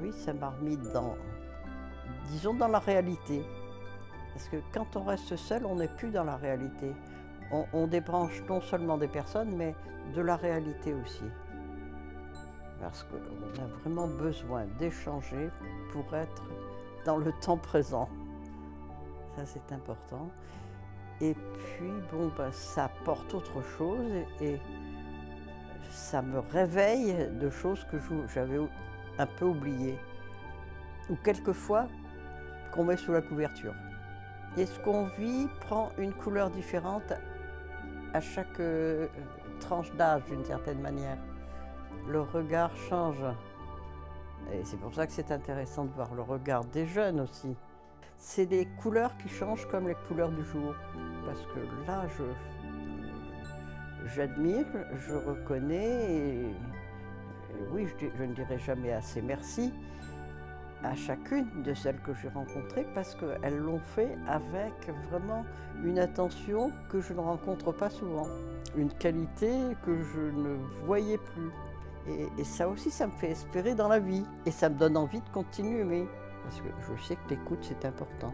oui, ça m'a remis dans, disons, dans la réalité. Parce que quand on reste seul, on n'est plus dans la réalité. On, débranche non seulement des personnes, mais de la réalité aussi. Parce qu'on a vraiment besoin d'échanger pour être dans le temps présent. Ça, c'est important. Et puis, bon, ben, ça apporte autre chose et ça me réveille de choses que j'avais un peu oubliées. Ou quelquefois qu'on met sous la couverture. Et ce qu'on vit prend une couleur différente à chaque euh, tranche d'âge d'une certaine manière. Le regard change. Et c'est pour ça que c'est intéressant de voir le regard des jeunes aussi. C'est des couleurs qui changent comme les couleurs du jour. Parce que là, je, j'admire, je reconnais et, et oui, je, dis- je ne dirai jamais assez merci à chacune de celles que j'ai rencontrées parce qu'elles l'ont fait avec vraiment une attention que je ne rencontre pas souvent, une qualité que je ne voyais plus. Et, et ça aussi, ça me fait espérer dans la vie et ça me donne envie de continuer, parce que je sais que l'écoute, c'est important.